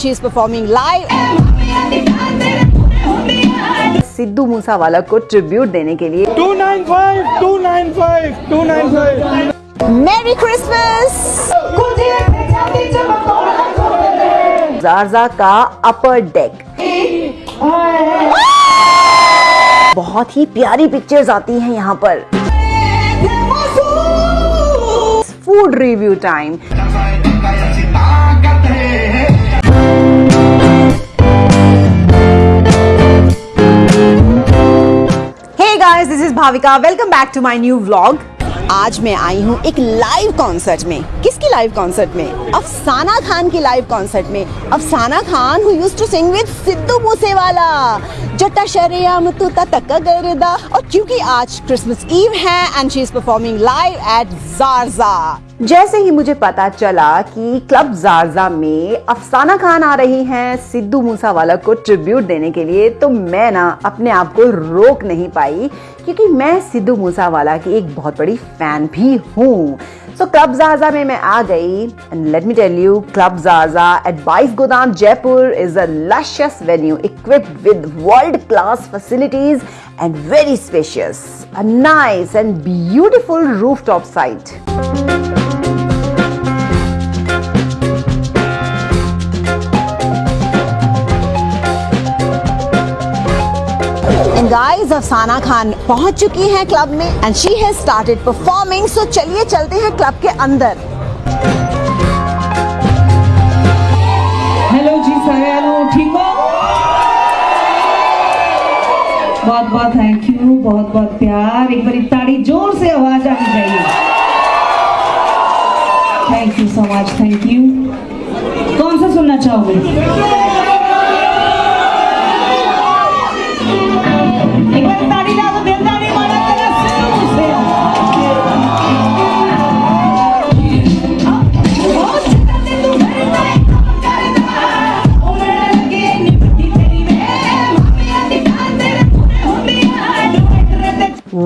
She is performing live. Sidhu Moosewala को tribute देने के लिए। 295 295 295 मेरी क्रिसमस जारजा का अपर डेक बहुत ही प्यारी पिक्चर्स आती हैं यहाँ पर। Food review time guys this is Bhavika welcome back to my new vlog आज मैं आई हूँ एक लाइव कॉन्सर्ट में। किसकी लाइव कॉन्सर्ट में? अफसाना खान की लाइव कॉन्सर्ट में। Afsana Khan who used to sing with Sidhu Moosewala. जट्टा शरेआम तू तक गरदा और क्योंकि आज क्रिसमस ईव है and she is performing live at Zarza जैसे ही मुझे पता चला कि क्लब जारजा में अफसाना खान आ रही हैं सिद्धू मूसावाला को ट्रिब्यूट देने के लिए तो मैं ना अपने आप को रोक नहीं पाई, क्योंकि मैं सिद्धू मूसावाला की एक बहुत बड़ी फ़ैन भी हूँ। सो क्लब जारजा में मैं आ गई and let me tell you club Zarza at Bais Godam Jaipur is a luscious venue equipped with world class facilities and very spacious, a nice and beautiful rooftop site. And guys Afsana Khan पहुँच चुकी हैं club में and she has started performing so चलिए चलते हैं club के अंदर। Hello जी, सारे ठीक हो? बहुत बहुत थैंक यू बहुत बहुत प्यार। एक बार ताड़ी ज़ोर से आवाज़ आनी चाहिए। Thank you so much thank you कौन सा सुनना चाहोगे?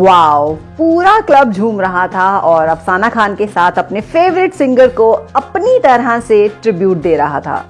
वाओ पूरा क्लब झूम रहा था और अफसाना खान के साथ अपने फेवरेट सिंगर को अपनी तरह से ट्रिब्यूट दे रहा था।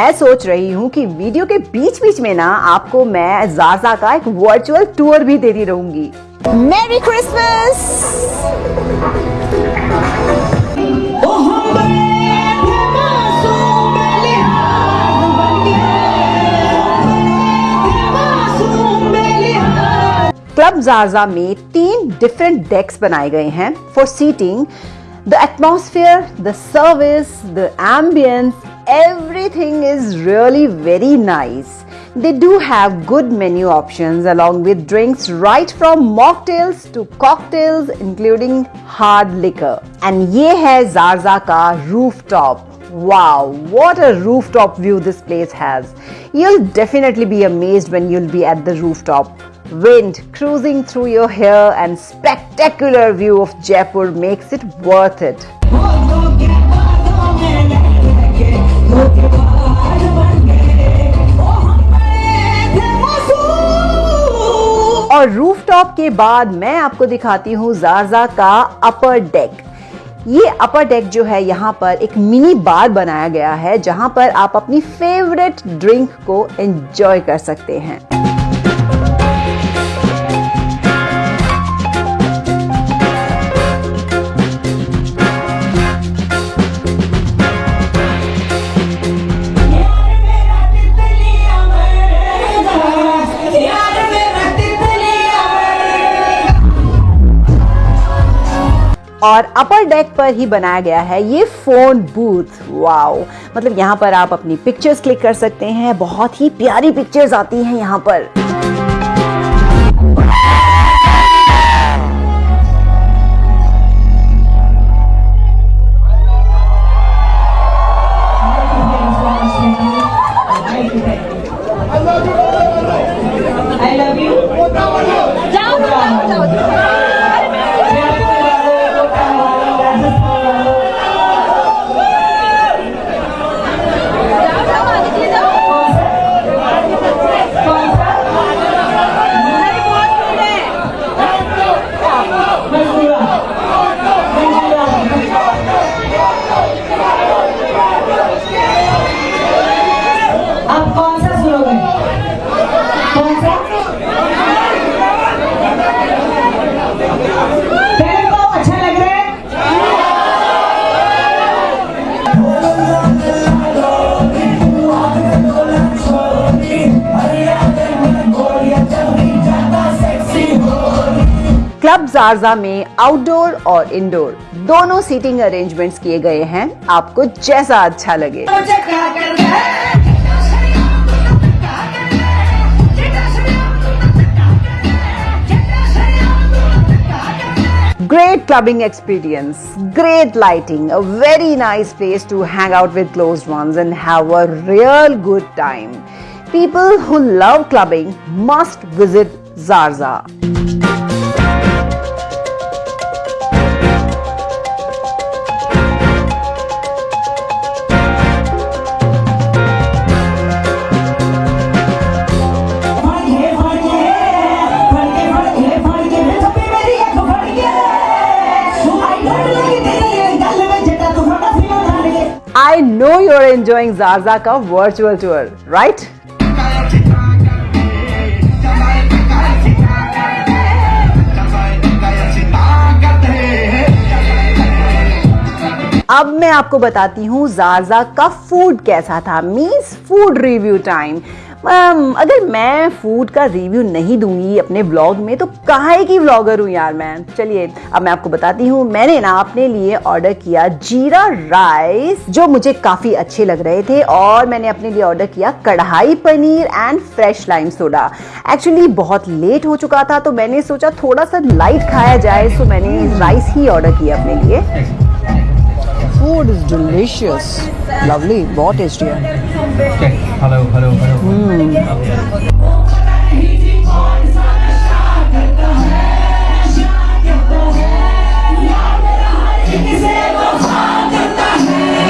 मैं सोच रही हूँ कि वीडियो के बीच बीच में ना आपको मैं जाजा का एक वर्चुअल टूर भी देती रहूँगी। मेरी क्रिसमस क्लब जारजा में तीन डिफरेंट डेक्स बनाए गए हैं for seating the atmosphere the service the ambience everything is really very nice they do have good menu options along with drinks right from mocktails to cocktails including hard liquor and ye hai zarza ka rooftop Wow, what a rooftop view this place has. You'll definitely be amazed when you'll be at the rooftop. Wind cruising through your hair and spectacular view of Jaipur makes it worth it. और rooftop के बाद मैं आपको दिखाती हूँ जारजा का अपर deck ये अपर deck जो है, यहाँ पर एक मिनी बार बनाया गया है, जहाँ पर आप अपनी फेवरेट ड्रिंक को एंजॉय कर सकते हैं। और अपर डेक पर ही बनाया गया है ये फ़ोन बूथ वाओ मतलब यहाँ पर आप अपनी पिक्चर्स क्लिक कर सकते हैं। बहुत ही प्यारी पिक्चर्स आती हैं यहाँ पर। अबजारजा में आउटडोर और इंडोर दोनों सीटिंग अरेंजमेंट्स किए गए हैं। आपको जैसा अच्छा लगे। Great clubbing experience great lighting a very nice place to hang out with close ones and have a real good time people who love clubbing must visit Zarza enjoying Zarza ka virtual tour, right? अब मैं आपको बताती हूँ जारजा का food कैसा था means food review time um, अगर मैं फ़ूड का रिव्यू नहीं दूँगी अपने ब्लॉग में तो काहे की व्लॉगर हूँ यार मैं? चलिए, अब मैं आपको बताती हूँ। मैंने ना अपने लिए ऑर्डर किया जीरा राइस जो मुझे काफ़ी अच्छे लग रहे थे, और मैंने अपने लिए ऑर्डर किया kadai paneer and fresh lime soda actually बहुत लेट हो चुका था तो मैंने सोचा थोड़ा सा लाइट खाया जाए सो मैंने राइस ही ऑर्डर किया अपने लिए। फ़ूड इज़ डिलीशियस लवली बहुत टेस्टी है Okay. Hello, hello, hello.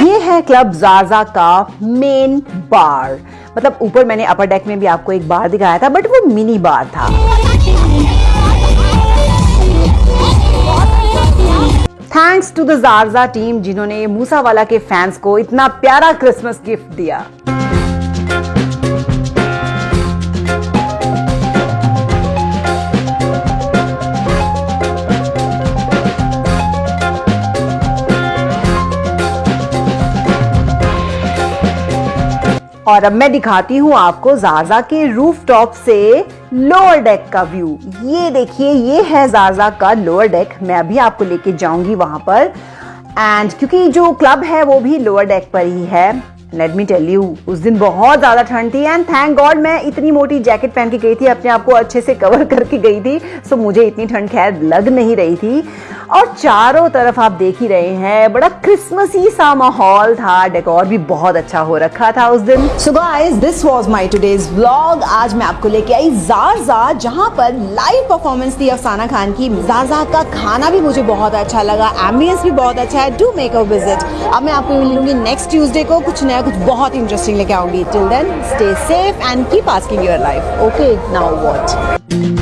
ये है क्लब जाजा का मेन बार मतलब ऊपर मैंने अपर डेक में भी आपको एक बार दिखाया था बट वो मिनी बार था thanks to the Zarza team जिन्होंने मूसावाला के फैंस को इतना प्यारा क्रिसमस गिफ्ट दिया। और अब मैं दिखाती हूँ आपको जाजा के रूफ टॉप से लोअर डेक का व्यू ये देखिए, ये है जाजा का लोअर डेक मैं अभी आपको लेके जाऊँगी वहाँ पर। एंड क्योंकि जो क्लब है, वो भी लोअर डेक पर ही है। लेट मी टेल यू उस दिन बहुत ज़्यादा ठंड थी एंड थैंक गॉड मैं इतनी मोटी जैकेट पहन के गई थी, अपने आप को अच्छे से कवर करके गई थी सो मुझे इतनी ठंड खैर लग नहीं रही थी। और चारों तरफ़ आप देख ही रहे हैं, बड़ा क्रिसमसी सा माहौल था डेकोर भी बहुत अच्छा हो रखा था उस दिन। So guys this was my today's vlog आज मैं आपको लेके आई जारजा जहाँ पर लाइव परफॉर्मेंस थी अफसाना खान की। जारजा का खाना भी मुझे बहुत अच्छा लगा एम्बियंस भी बहुत अच्छा है। डू मेक अ विज़िट अब मैं आपको मिलूँगी नेक्स्ट ट्यूजडे को कुछ नया कुछ बहुत इंटरेस्टिंग लेके आऊँगी। Till then stay safe and keep asking your life okay now what